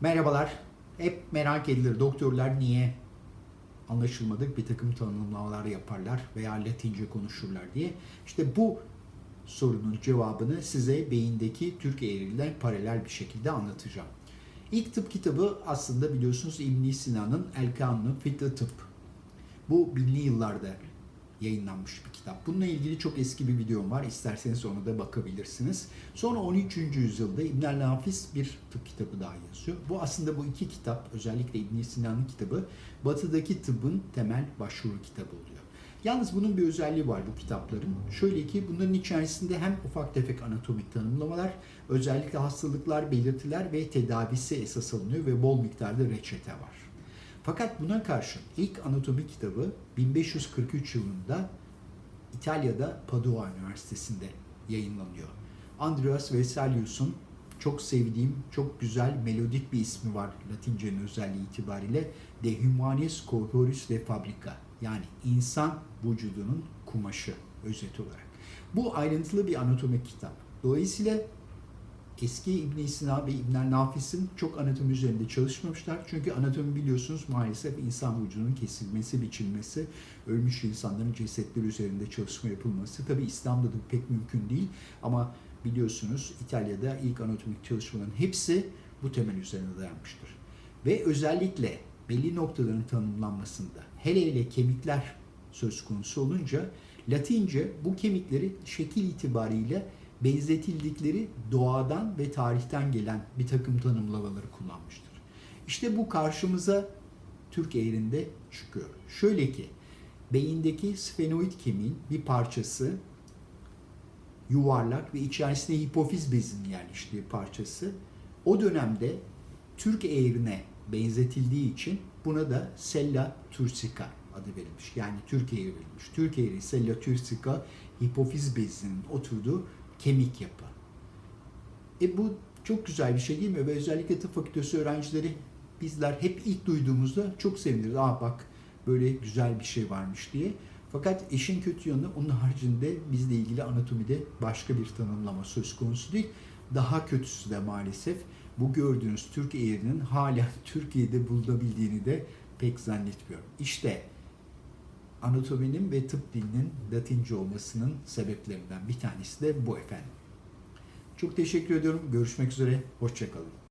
Merhabalar. Hep merak edilir doktorlar niye anlaşılmadık bir takım tanımlamalar yaparlar veya Latince konuşurlar diye. İşte bu sorunun cevabını size beyindeki Türk eğriliğine paralel bir şekilde anlatacağım. İlk tıp kitabı aslında biliyorsunuz İbn Sina'nın El Kanunu Fitri Tıp. Bu binli yıllarda yayınlanmış bir kitap. Bununla ilgili çok eski bir videom var. İsterseniz ona da bakabilirsiniz. Sonra 13. yüzyılda İbn Nafis bir tıp kitabı daha yazıyor. Bu aslında bu iki kitap, özellikle İbn Sina'nın kitabı, batıdaki tıbbın temel başvuru kitabı oluyor. Yalnız bunun bir özelliği var bu kitapların. Şöyle ki bunların içerisinde hem ufak tefek anatomik tanımlamalar, özellikle hastalıklar, belirtiler ve tedavisi esas alınıyor ve bol miktarda reçete var. Fakat buna karşın ilk anatomi kitabı 1543 yılında İtalya'da Padua Üniversitesi'nde yayınlanıyor. Andreas Vesalius'un çok sevdiğim, çok güzel, melodik bir ismi var Latince'nin özelliği itibariyle. De Humanis Corporis de Fabrica. Yani insan vücudunun kumaşı özet olarak. Bu ayrıntılı bir anatomik kitap. Dolayısıyla eski İbn Sina ve İbn Nafis'in çok anatomi üzerinde çalışmamışlar. Çünkü anatomi biliyorsunuz maalesef insan vücudunun kesilmesi, biçilmesi, ölmüş insanların cesetleri üzerinde çalışma yapılması. Tabi İslam'da da pek mümkün değil ama biliyorsunuz İtalya'da ilk anatomik çalışmaların hepsi bu temel üzerine dayanmıştır. Ve özellikle belli noktaların tanımlanmasında hele hele kemikler söz konusu olunca Latince bu kemikleri şekil itibariyle benzetildikleri doğadan ve tarihten gelen bir takım tanımlamaları kullanmıştır. İşte bu karşımıza Türk eğrinde çıkıyor. Şöyle ki beyindeki sfenoid kemiğin bir parçası yuvarlak ve içerisinde hipofiz bezinin yerleştiği parçası o dönemde Türk eğrine benzetildiği için buna da sella turcica adı verilmiş. Yani Türk eğri verilmiş. Türk eğri sella turcica hipofiz bezinin oturduğu kemik yapı. E bu çok güzel bir şey değil mi? Ve özellikle tıp fakültesi öğrencileri bizler hep ilk duyduğumuzda çok seviniriz. Aa bak böyle güzel bir şey varmış diye. Fakat işin kötü yanı onun haricinde bizle ilgili anatomide başka bir tanımlama söz konusu değil. Daha kötüsü de maalesef bu gördüğünüz Türk eğrinin hala Türkiye'de bulunabildiğini de pek zannetmiyorum. İşte anatominin ve tıp dilinin Latince olmasının sebeplerinden bir tanesi de bu efendim. Çok teşekkür ediyorum. Görüşmek üzere. Hoşçakalın.